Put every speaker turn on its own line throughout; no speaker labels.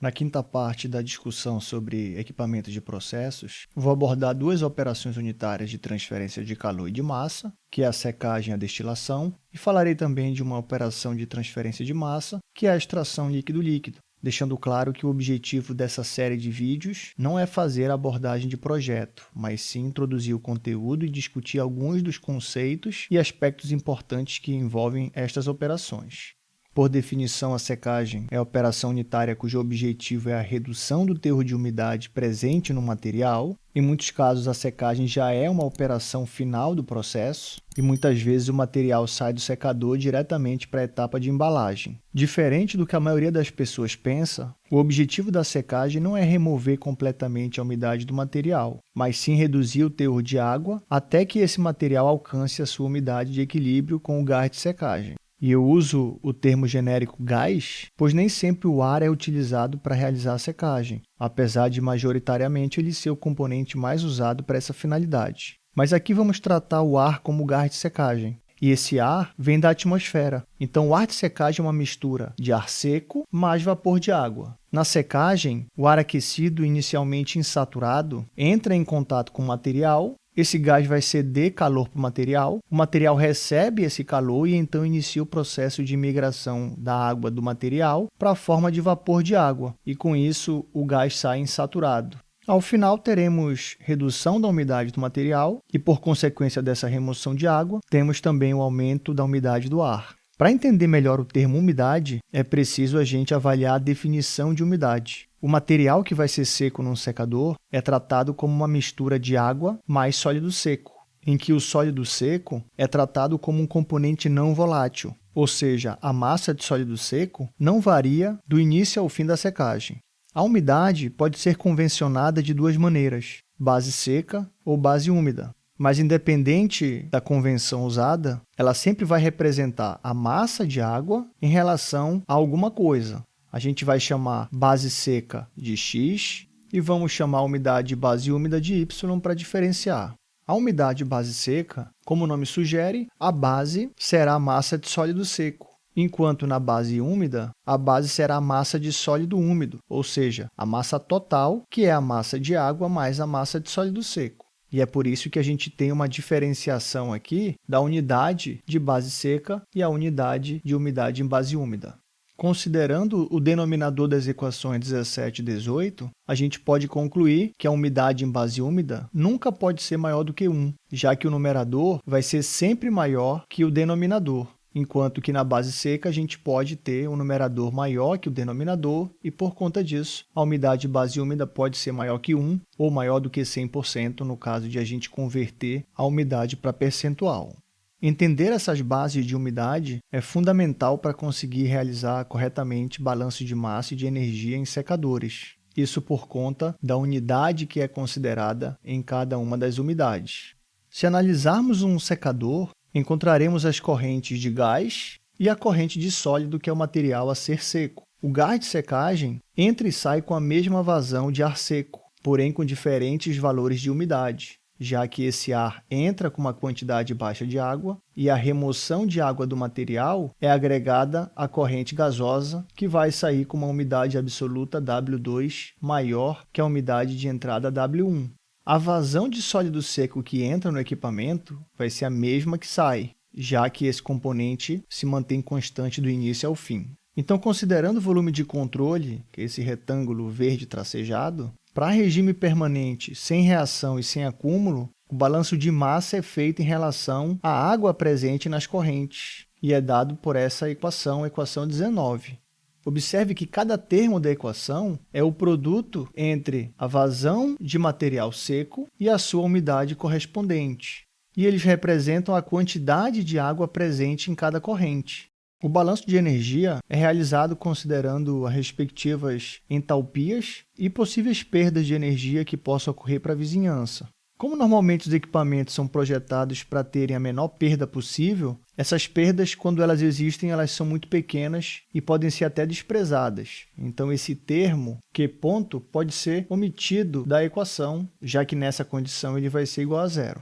Na quinta parte da discussão sobre equipamentos de processos, vou abordar duas operações unitárias de transferência de calor e de massa, que é a secagem e a destilação, e falarei também de uma operação de transferência de massa, que é a extração líquido-líquido, deixando claro que o objetivo dessa série de vídeos não é fazer a abordagem de projeto, mas sim introduzir o conteúdo e discutir alguns dos conceitos e aspectos importantes que envolvem estas operações. Por definição, a secagem é a operação unitária cujo objetivo é a redução do teor de umidade presente no material. Em muitos casos, a secagem já é uma operação final do processo e muitas vezes o material sai do secador diretamente para a etapa de embalagem. Diferente do que a maioria das pessoas pensa, o objetivo da secagem não é remover completamente a umidade do material, mas sim reduzir o teor de água até que esse material alcance a sua umidade de equilíbrio com o gás de secagem. E eu uso o termo genérico gás, pois nem sempre o ar é utilizado para realizar a secagem, apesar de majoritariamente ele ser o componente mais usado para essa finalidade. Mas aqui vamos tratar o ar como gás de secagem. E esse ar vem da atmosfera. Então, o ar de secagem é uma mistura de ar seco mais vapor de água. Na secagem, o ar aquecido, inicialmente insaturado, entra em contato com o material esse gás vai ceder calor para o material, o material recebe esse calor e então inicia o processo de migração da água do material para a forma de vapor de água, e com isso o gás sai insaturado. Ao final, teremos redução da umidade do material e, por consequência dessa remoção de água, temos também o aumento da umidade do ar. Para entender melhor o termo umidade, é preciso a gente avaliar a definição de umidade. O material que vai ser seco num secador é tratado como uma mistura de água mais sólido seco, em que o sólido seco é tratado como um componente não volátil, ou seja, a massa de sólido seco não varia do início ao fim da secagem. A umidade pode ser convencionada de duas maneiras, base seca ou base úmida. Mas, independente da convenção usada, ela sempre vai representar a massa de água em relação a alguma coisa, a gente vai chamar base seca de x e vamos chamar a umidade base úmida de y para diferenciar. A umidade base seca, como o nome sugere, a base será a massa de sólido seco, enquanto na base úmida, a base será a massa de sólido úmido, ou seja, a massa total, que é a massa de água mais a massa de sólido seco. E é por isso que a gente tem uma diferenciação aqui da unidade de base seca e a unidade de umidade em base úmida. Considerando o denominador das equações 17 e 18, a gente pode concluir que a umidade em base úmida nunca pode ser maior do que 1, já que o numerador vai ser sempre maior que o denominador, enquanto que na base seca a gente pode ter um numerador maior que o denominador e, por conta disso, a umidade base úmida pode ser maior que 1 ou maior do que 100% no caso de a gente converter a umidade para percentual. Entender essas bases de umidade é fundamental para conseguir realizar corretamente balanço de massa e de energia em secadores. Isso por conta da unidade que é considerada em cada uma das umidades. Se analisarmos um secador, encontraremos as correntes de gás e a corrente de sólido, que é o material a ser seco. O gás de secagem entra e sai com a mesma vazão de ar seco, porém com diferentes valores de umidade já que esse ar entra com uma quantidade baixa de água e a remoção de água do material é agregada à corrente gasosa, que vai sair com uma umidade absoluta W2 maior que a umidade de entrada W1. A vazão de sólido seco que entra no equipamento vai ser a mesma que sai, já que esse componente se mantém constante do início ao fim. Então, considerando o volume de controle, que é esse retângulo verde tracejado, para regime permanente, sem reação e sem acúmulo, o balanço de massa é feito em relação à água presente nas correntes e é dado por essa equação, equação 19. Observe que cada termo da equação é o produto entre a vazão de material seco e a sua umidade correspondente, e eles representam a quantidade de água presente em cada corrente. O balanço de energia é realizado considerando as respectivas entalpias e possíveis perdas de energia que possam ocorrer para a vizinhança. Como normalmente os equipamentos são projetados para terem a menor perda possível, essas perdas, quando elas existem, elas são muito pequenas e podem ser até desprezadas. Então, esse termo, Q ponto, pode ser omitido da equação, já que nessa condição ele vai ser igual a zero.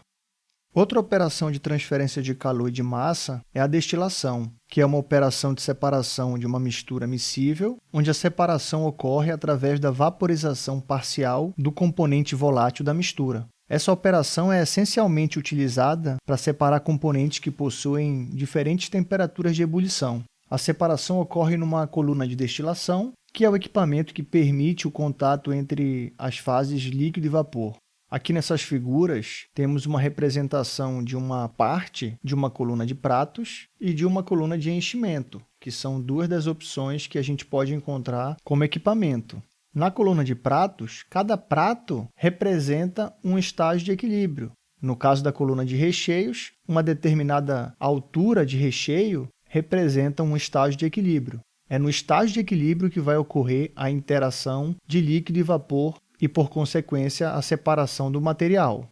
Outra operação de transferência de calor e de massa é a destilação, que é uma operação de separação de uma mistura miscível, onde a separação ocorre através da vaporização parcial do componente volátil da mistura. Essa operação é essencialmente utilizada para separar componentes que possuem diferentes temperaturas de ebulição. A separação ocorre numa coluna de destilação, que é o equipamento que permite o contato entre as fases líquido e vapor. Aqui nessas figuras, temos uma representação de uma parte de uma coluna de pratos e de uma coluna de enchimento, que são duas das opções que a gente pode encontrar como equipamento. Na coluna de pratos, cada prato representa um estágio de equilíbrio. No caso da coluna de recheios, uma determinada altura de recheio representa um estágio de equilíbrio. É no estágio de equilíbrio que vai ocorrer a interação de líquido e vapor e, por consequência, a separação do material.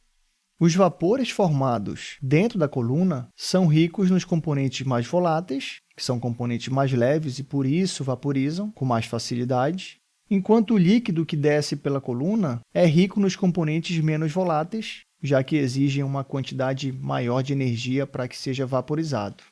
Os vapores formados dentro da coluna são ricos nos componentes mais voláteis, que são componentes mais leves e, por isso, vaporizam com mais facilidade, enquanto o líquido que desce pela coluna é rico nos componentes menos voláteis, já que exigem uma quantidade maior de energia para que seja vaporizado.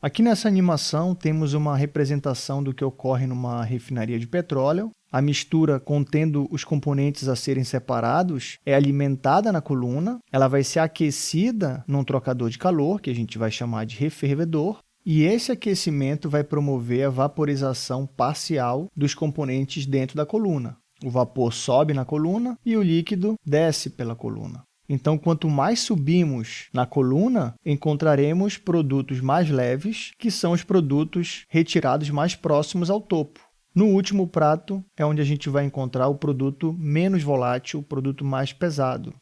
Aqui nessa animação temos uma representação do que ocorre numa refinaria de petróleo, a mistura contendo os componentes a serem separados é alimentada na coluna, ela vai ser aquecida num trocador de calor, que a gente vai chamar de refervedor, e esse aquecimento vai promover a vaporização parcial dos componentes dentro da coluna. O vapor sobe na coluna e o líquido desce pela coluna. Então, quanto mais subimos na coluna, encontraremos produtos mais leves, que são os produtos retirados mais próximos ao topo. No último prato é onde a gente vai encontrar o produto menos volátil, o produto mais pesado.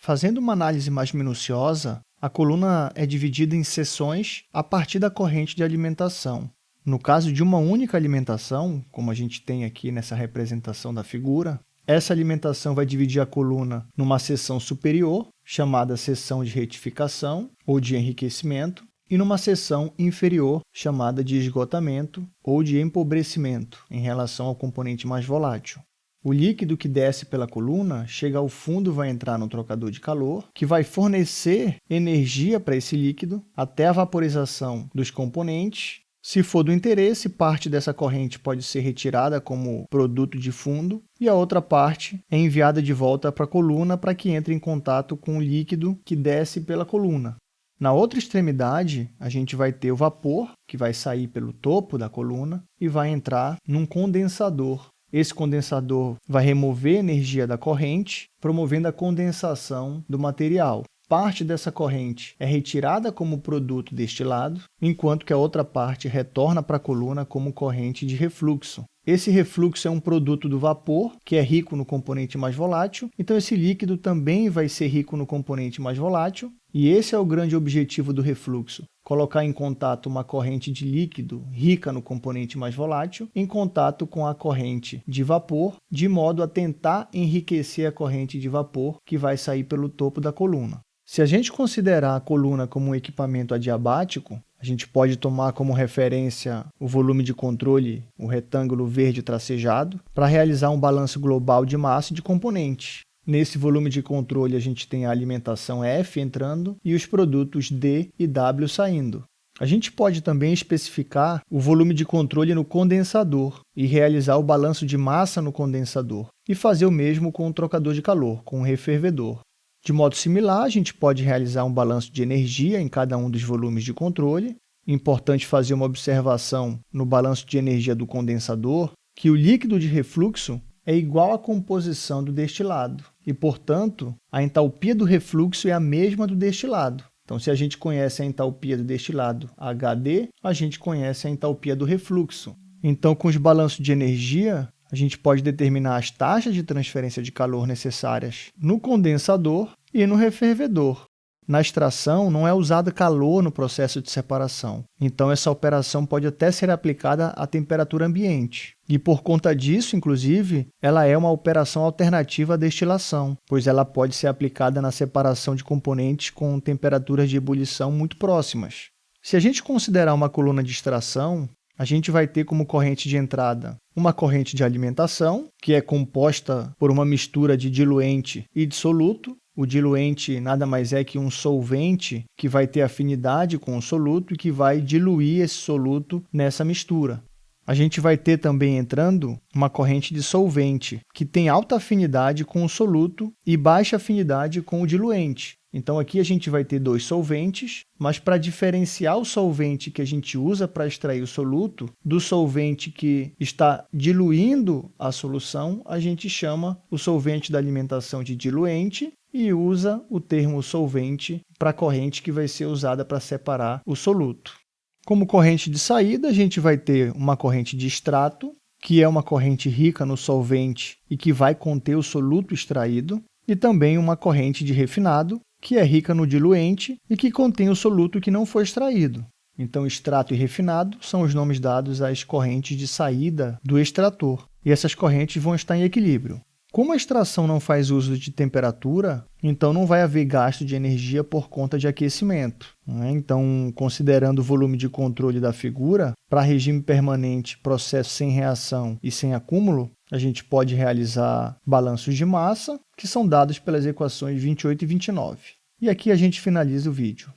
Fazendo uma análise mais minuciosa, a coluna é dividida em seções a partir da corrente de alimentação. No caso de uma única alimentação, como a gente tem aqui nessa representação da figura, essa alimentação vai dividir a coluna numa seção superior, chamada seção de retificação ou de enriquecimento, e numa seção inferior, chamada de esgotamento ou de empobrecimento, em relação ao componente mais volátil. O líquido que desce pela coluna chega ao fundo vai entrar no trocador de calor, que vai fornecer energia para esse líquido até a vaporização dos componentes. Se for do interesse, parte dessa corrente pode ser retirada como produto de fundo e a outra parte é enviada de volta para a coluna para que entre em contato com o líquido que desce pela coluna. Na outra extremidade, a gente vai ter o vapor, que vai sair pelo topo da coluna e vai entrar num condensador. Esse condensador vai remover energia da corrente, promovendo a condensação do material. Parte dessa corrente é retirada como produto destilado, enquanto que a outra parte retorna para a coluna como corrente de refluxo. Esse refluxo é um produto do vapor, que é rico no componente mais volátil, então esse líquido também vai ser rico no componente mais volátil, e esse é o grande objetivo do refluxo, colocar em contato uma corrente de líquido rica no componente mais volátil em contato com a corrente de vapor, de modo a tentar enriquecer a corrente de vapor que vai sair pelo topo da coluna. Se a gente considerar a coluna como um equipamento adiabático, a gente pode tomar como referência o volume de controle, o retângulo verde tracejado, para realizar um balanço global de massa e de componentes. Nesse volume de controle, a gente tem a alimentação F entrando e os produtos D e W saindo. A gente pode também especificar o volume de controle no condensador e realizar o balanço de massa no condensador, e fazer o mesmo com o trocador de calor, com o refervedor. De modo similar, a gente pode realizar um balanço de energia em cada um dos volumes de controle. Importante fazer uma observação no balanço de energia do condensador, que o líquido de refluxo é igual à composição do destilado, e, portanto, a entalpia do refluxo é a mesma do destilado. Então, se a gente conhece a entalpia do destilado HD, a gente conhece a entalpia do refluxo. Então, com os balanços de energia, a gente pode determinar as taxas de transferência de calor necessárias no condensador e no refervedor. Na extração, não é usado calor no processo de separação, então essa operação pode até ser aplicada à temperatura ambiente. E por conta disso, inclusive, ela é uma operação alternativa à destilação, pois ela pode ser aplicada na separação de componentes com temperaturas de ebulição muito próximas. Se a gente considerar uma coluna de extração, a gente vai ter como corrente de entrada uma corrente de alimentação, que é composta por uma mistura de diluente e dissoluto, O diluente nada mais é que um solvente que vai ter afinidade com o soluto e que vai diluir esse soluto nessa mistura. A gente vai ter também entrando uma corrente de solvente, que tem alta afinidade com o soluto e baixa afinidade com o diluente. Então, aqui a gente vai ter dois solventes, mas para diferenciar o solvente que a gente usa para extrair o soluto do solvente que está diluindo a solução, a gente chama o solvente da alimentação de diluente e usa o termo solvente para a corrente que vai ser usada para separar o soluto. Como corrente de saída, a gente vai ter uma corrente de extrato, que é uma corrente rica no solvente e que vai conter o soluto extraído, e também uma corrente de refinado, que é rica no diluente e que contém o soluto que não foi extraído. Então, extrato e refinado são os nomes dados às correntes de saída do extrator, e essas correntes vão estar em equilíbrio. Como a extração não faz uso de temperatura, então não vai haver gasto de energia por conta de aquecimento. Né? Então, considerando o volume de controle da figura, para regime permanente, processo sem reação e sem acúmulo, a gente pode realizar balanços de massa, que são dados pelas equações 28 e 29. E aqui a gente finaliza o vídeo.